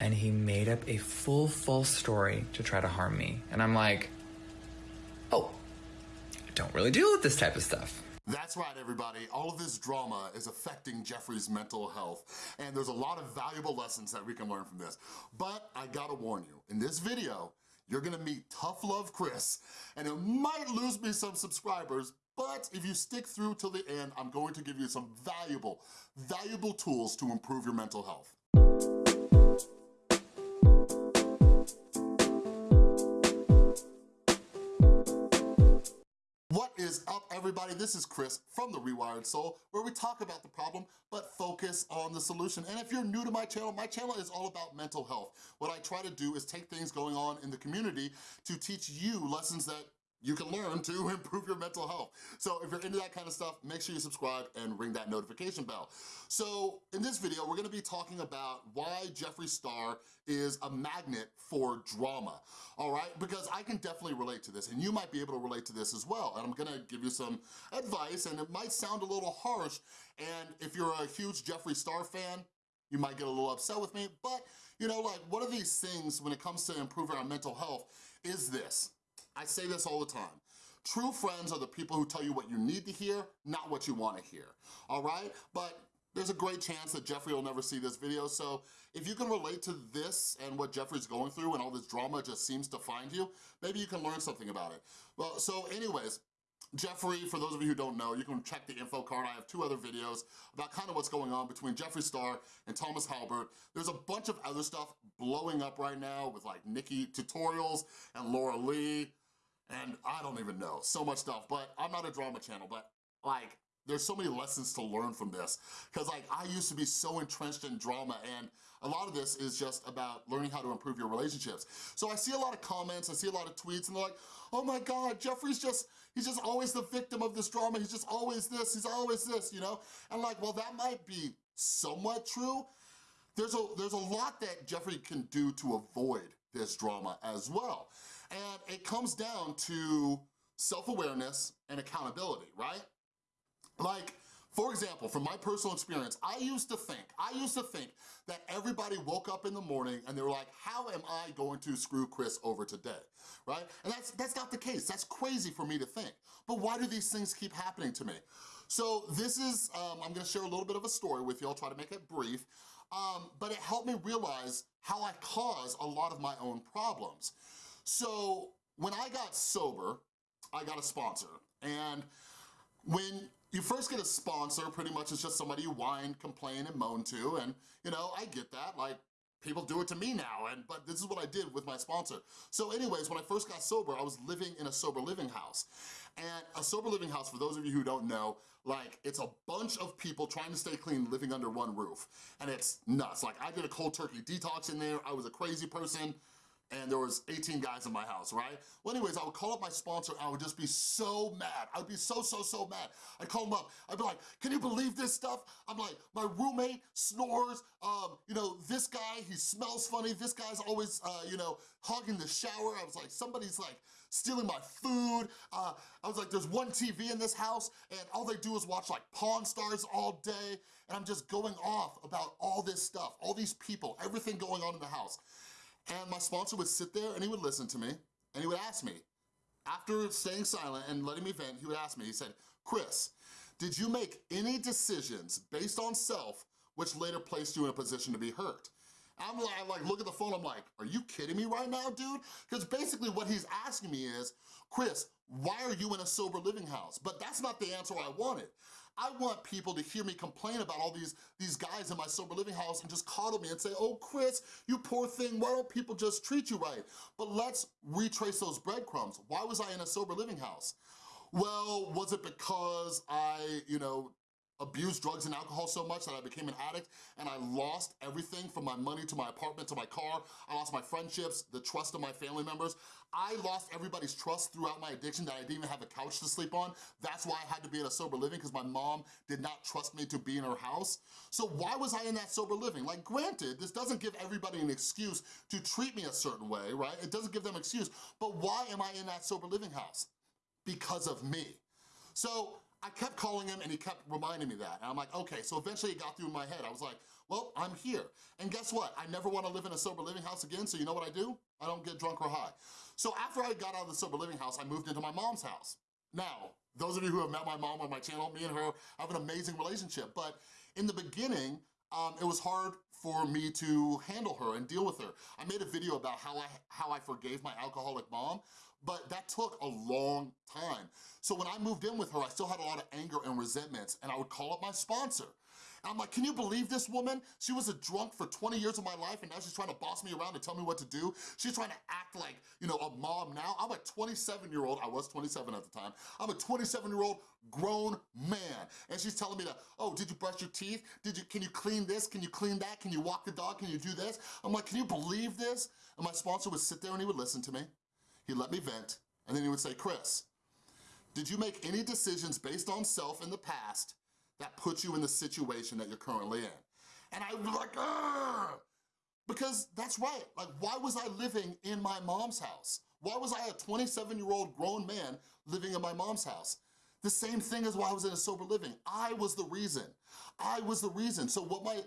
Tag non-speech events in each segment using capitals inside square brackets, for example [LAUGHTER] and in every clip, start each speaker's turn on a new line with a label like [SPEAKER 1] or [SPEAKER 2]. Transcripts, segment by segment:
[SPEAKER 1] and he made up a full false story to try to harm me. And I'm like, oh, I don't really deal with this type of stuff.
[SPEAKER 2] That's right, everybody. All of this drama is affecting Jeffree's mental health, and there's a lot of valuable lessons that we can learn from this. But I gotta warn you, in this video, you're gonna meet Tough Love Chris, and it might lose me some subscribers, but if you stick through till the end, I'm going to give you some valuable, valuable tools to improve your mental health. Is up, everybody? This is Chris from The Rewired Soul, where we talk about the problem, but focus on the solution. And if you're new to my channel, my channel is all about mental health. What I try to do is take things going on in the community to teach you lessons that you can learn to [LAUGHS] improve your mental health. So if you're into that kind of stuff, make sure you subscribe and ring that notification bell. So in this video, we're gonna be talking about why Jeffree Star is a magnet for drama, all right? Because I can definitely relate to this, and you might be able to relate to this as well. And I'm gonna give you some advice, and it might sound a little harsh, and if you're a huge Jeffree Star fan, you might get a little upset with me, but you know, like one of these things when it comes to improving our mental health is this, I say this all the time. True friends are the people who tell you what you need to hear, not what you wanna hear, all right? But there's a great chance that Jeffree will never see this video, so if you can relate to this and what Jeffree's going through and all this drama just seems to find you, maybe you can learn something about it. Well, so anyways, Jeffree, for those of you who don't know, you can check the info card. I have two other videos about kind of what's going on between Jeffree Star and Thomas Halbert. There's a bunch of other stuff blowing up right now with like NikkieTutorials and Laura Lee and I don't even know, so much stuff, but I'm not a drama channel, but like, there's so many lessons to learn from this because like I used to be so entrenched in drama and a lot of this is just about learning how to improve your relationships. So I see a lot of comments, I see a lot of tweets and they're like, oh my God, Jeffree's just, he's just always the victim of this drama. He's just always this, he's always this, you know? And like, well, that might be somewhat true. There's a, there's a lot that Jeffree can do to avoid this drama as well. And it comes down to self-awareness and accountability, right? Like, for example, from my personal experience, I used to think, I used to think that everybody woke up in the morning and they were like, how am I going to screw Chris over today, right? And that's, that's not the case, that's crazy for me to think. But why do these things keep happening to me? So this is, um, I'm gonna share a little bit of a story with you, I'll try to make it brief, um, but it helped me realize how I cause a lot of my own problems. So when I got sober, I got a sponsor. And when you first get a sponsor, pretty much it's just somebody you whine, complain, and moan to. And, you know, I get that. Like, people do it to me now, and but this is what I did with my sponsor. So anyways, when I first got sober, I was living in a sober living house. And a sober living house, for those of you who don't know, like it's a bunch of people trying to stay clean living under one roof. And it's nuts. Like I did a cold turkey detox in there. I was a crazy person and there was 18 guys in my house, right? Well, anyways, I would call up my sponsor and I would just be so mad. I would be so, so, so mad. I'd call him up. I'd be like, can you believe this stuff? I'm like, my roommate snores. Um, you know, this guy, he smells funny. This guy's always, uh, you know, hogging the shower. I was like, somebody's like stealing my food. Uh, I was like, there's one TV in this house and all they do is watch like Pawn Stars all day. And I'm just going off about all this stuff, all these people, everything going on in the house. And my sponsor would sit there and he would listen to me and he would ask me, after staying silent and letting me vent, he would ask me, he said, Chris, did you make any decisions based on self which later placed you in a position to be hurt? I'm like, I like look at the phone, I'm like, are you kidding me right now, dude? Because basically what he's asking me is, Chris, why are you in a sober living house? But that's not the answer I wanted. I want people to hear me complain about all these, these guys in my sober living house and just coddle me and say, oh, Chris, you poor thing, why don't people just treat you right? But let's retrace those breadcrumbs. Why was I in a sober living house? Well, was it because I, you know, abused drugs and alcohol so much that I became an addict and I lost everything from my money to my apartment to my car. I lost my friendships, the trust of my family members. I lost everybody's trust throughout my addiction that I didn't even have a couch to sleep on. That's why I had to be in a sober living because my mom did not trust me to be in her house. So why was I in that sober living? Like granted, this doesn't give everybody an excuse to treat me a certain way, right? It doesn't give them an excuse, but why am I in that sober living house? Because of me. So I kept calling him and he kept reminding me that. And I'm like, okay, so eventually it got through my head. I was like, Well, I'm here. And guess what? I never wanna live in a sober living house again, so you know what I do? I don't get drunk or high. So after I got out of the sober living house, I moved into my mom's house. Now, those of you who have met my mom on my channel, me and her have an amazing relationship, but in the beginning, um, it was hard for me to handle her and deal with her. I made a video about how I, how I forgave my alcoholic mom, but that took a long time. So when I moved in with her, I still had a lot of anger and resentments, and I would call up my sponsor. And I'm like, can you believe this woman? She was a drunk for 20 years of my life and now she's trying to boss me around and tell me what to do. She's trying to act like, you know, a mom now. I'm a 27 year old, I was 27 at the time. I'm a 27 year old grown man. And she's telling me that, oh, did you brush your teeth? Did you, can you clean this? Can you clean that? Can you walk the dog? Can you do this? I'm like, can you believe this? And my sponsor would sit there and he would listen to me. He'd let me vent. And then he would say, Chris, did you make any decisions based on self in the past that put you in the situation that you're currently in. And I was like, Ugh! because that's right. Like, why was I living in my mom's house? Why was I a 27-year-old grown man living in my mom's house? The same thing as why I was in a sober living. I was the reason. I was the reason. So what my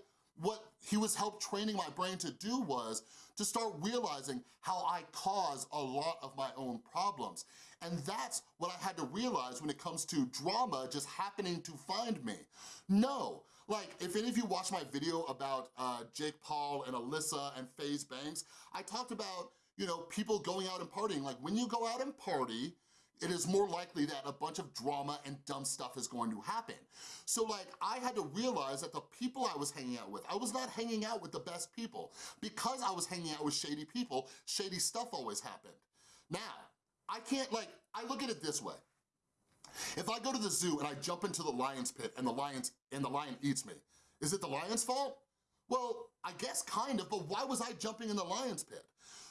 [SPEAKER 2] what he was help training my brain to do was to start realizing how I cause a lot of my own problems. And that's what I had to realize when it comes to drama just happening to find me. No, like, if any of you watch my video about uh, Jake Paul and Alissa and FaZe Banks, I talked about, you know, people going out and partying. Like, when you go out and party, it is more likely that a bunch of drama and dumb stuff is going to happen. So like, I had to realize that the people I was hanging out with, I was not hanging out with the best people. Because I was hanging out with shady people, shady stuff always happened. Now, I can't like, I look at it this way. If I go to the zoo and I jump into the lion's pit and the lion's and the lion eats me, is it the lion's fault? Well, I guess kind of, but why was I jumping in the lion's pit?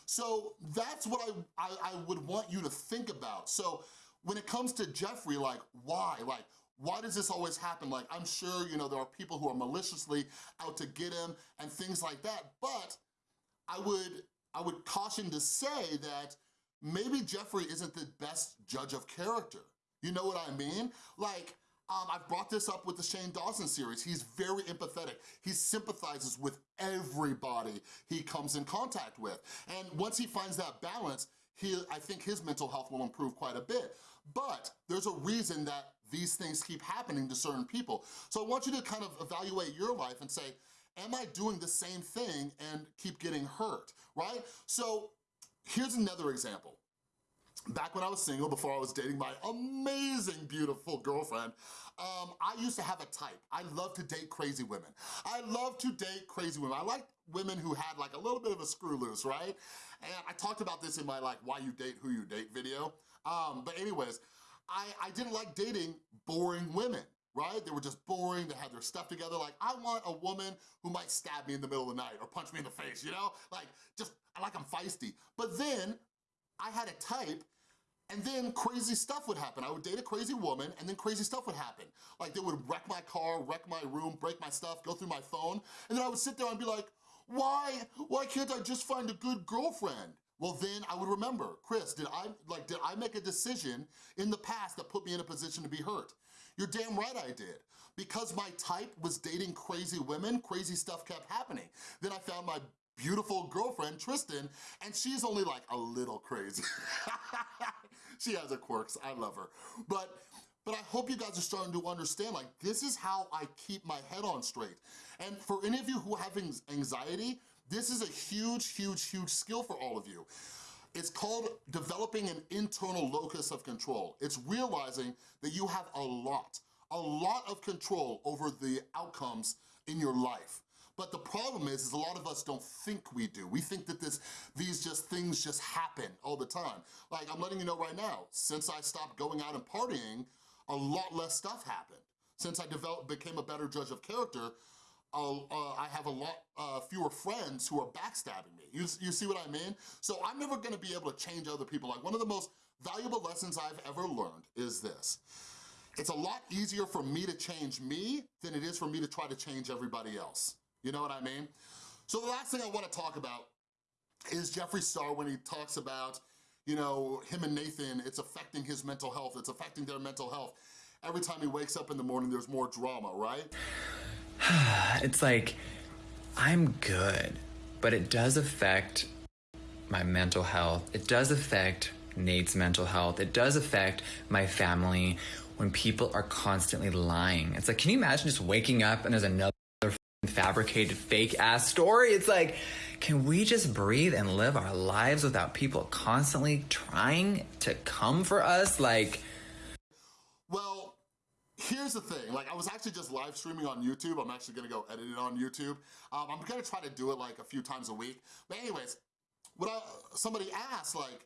[SPEAKER 2] So that's what I, I, I would want you to think about. So when it comes to Jeffree, like why? Like, why does this always happen? Like, I'm sure, you know, there are people who are maliciously out to get him and things like that, but I would, I would caution to say that maybe Jeffree isn't the best judge of character. You know what I mean? Like, um, I've brought this up with the Shane Dawson series. He's very empathetic. He sympathizes with everybody he comes in contact with. And once he finds that balance, he, I think his mental health will improve quite a bit. But there's a reason that these things keep happening to certain people. So I want you to kind of evaluate your life and say, am I doing the same thing and keep getting hurt, right? So here's another example back when I was single, before I was dating my amazing, beautiful girlfriend, um, I used to have a type. I love to date crazy women. I love to date crazy women. I like women who had like a little bit of a screw loose, right? And I talked about this in my like why you date, who you date video. Um, but anyways, I, I didn't like dating boring women right? They were just boring, they had their stuff together. Like, I want a woman who might stab me in the middle of the night or punch me in the face, you know? Like, just, like I'm feisty. But then, I had a type and then crazy stuff would happen. I would date a crazy woman and then crazy stuff would happen. Like they would wreck my car, wreck my room, break my stuff, go through my phone, and then I would sit there and be like, why, why can't I just find a good girlfriend? Well, then I would remember, Chris, did I, like, did I make a decision in the past that put me in a position to be hurt? You're damn right I did. Because my type was dating crazy women, crazy stuff kept happening. Then I found my beautiful girlfriend, Tristan, and she's only like a little crazy. [LAUGHS] she has her quirks, I love her. But but I hope you guys are starting to understand, like, this is how I keep my head on straight. And for any of you who have anxiety, this is a huge, huge, huge skill for all of you. It's called developing an internal locus of control. It's realizing that you have a lot, a lot of control over the outcomes in your life. But the problem is, is a lot of us don't think we do. We think that this, these just things just happen all the time. Like I'm letting you know right now, since I stopped going out and partying, a lot less stuff happened. Since I developed, became a better judge of character, uh, I have a lot uh, fewer friends who are backstabbing me. You, you see what I mean? So I'm never gonna be able to change other people. Like one of the most valuable lessons I've ever learned is this. It's a lot easier for me to change me than it is for me to try to change everybody else. You know what I mean? So the last thing I wanna talk about is Jeffree Star when he talks about, you know, him and Nathan, it's affecting his mental health, it's affecting their mental health. Every time he wakes up in the morning, there's more drama, right? [SIGHS]
[SPEAKER 1] it's like, I'm good, but it does affect my mental health. It does affect Nate's mental health. It does affect my family when people are constantly lying. It's like, can you imagine just waking up and there's another fabricated fake ass story? It's like, can we just breathe and live our lives without people constantly trying to come for us? Like,
[SPEAKER 2] well, here's the thing. Like, I was actually just live streaming on YouTube. I'm actually gonna go edit it on YouTube. Um, I'm gonna try to do it like a few times a week. But anyways, what I, somebody asked, like,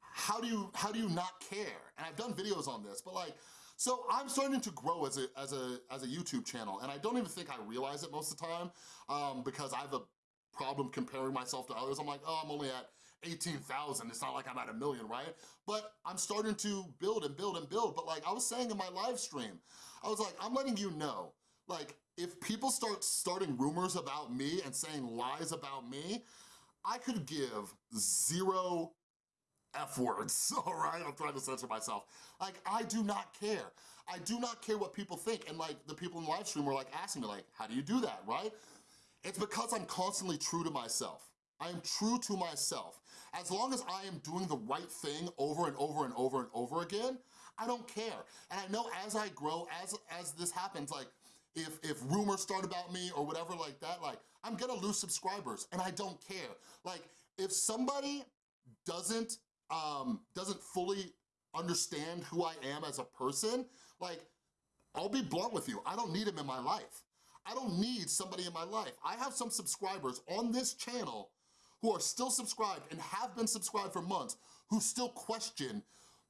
[SPEAKER 2] how do you how do you not care? And I've done videos on this, but like, so I'm starting to grow as a as a as a YouTube channel, and I don't even think I realize it most of the time um, because I have a problem comparing myself to others. I'm like, oh, I'm only at 18,000. It's not like I'm at a million, right? But I'm starting to build and build and build. But like I was saying in my live stream, I was like, I'm letting you know, like if people start starting rumors about me and saying lies about me, I could give zero F words, [LAUGHS] all right? I'm trying to censor myself. Like, I do not care. I do not care what people think. And like, the people in the live stream were like asking me like, how do you do that, right? It's because I'm constantly true to myself. I am true to myself. As long as I am doing the right thing over and over and over and over again, I don't care. And I know as I grow, as, as this happens, like, if, if rumors start about me or whatever like that, like, I'm gonna lose subscribers and I don't care. Like, if somebody doesn't, um, doesn't fully understand who I am as a person, like, I'll be blunt with you, I don't need him in my life. I don't need somebody in my life. I have some subscribers on this channel who are still subscribed and have been subscribed for months who still question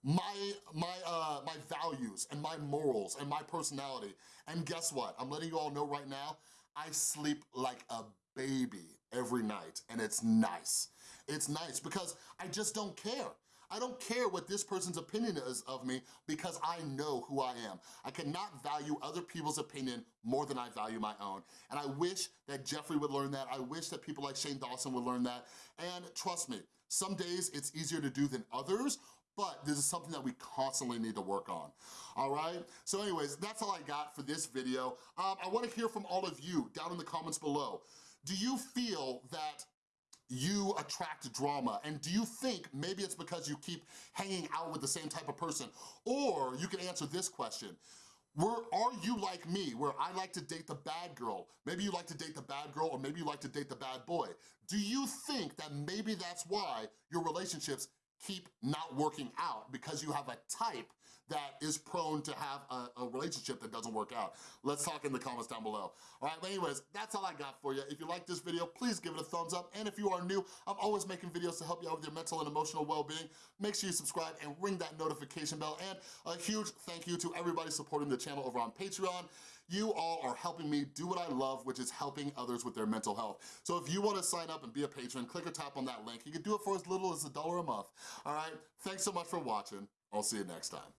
[SPEAKER 2] my, my, uh, my values and my morals and my personality. And guess what? I'm letting you all know right now, I sleep like a baby every night and it's nice. It's nice because I just don't care. I don't care what this person's opinion is of me because I know who I am. I cannot value other people's opinion more than I value my own. And I wish that Jeffree would learn that. I wish that people like Shane Dawson would learn that. And trust me, some days it's easier to do than others, but this is something that we constantly need to work on, all right? So anyways, that's all I got for this video. Um, I wanna hear from all of you down in the comments below. Do you feel that you attract drama? And do you think maybe it's because you keep hanging out with the same type of person? Or you can answer this question. Where are you like me, where I like to date the bad girl? Maybe you like to date the bad girl, or maybe you like to date the bad boy. Do you think that maybe that's why your relationships keep not working out because you have a type that is prone to have a, a, relationship that doesn't work out. Let's talk in the comments down below. All right, but anyways, that's all I got for you. If you like this video, please give it a thumbs up. And if you are new, I'm always making videos to help you out with your mental and emotional well-being. Make sure you subscribe and ring that notification bell. And a huge thank you to everybody supporting the channel over on Patreon. You all are helping me do what I love, which is helping others with their mental health. So if you wanna sign up and be a patron, click or tap on that link. You can do it for as little as a dollar a month, all right? Thanks so much for watching. I'll see you next time.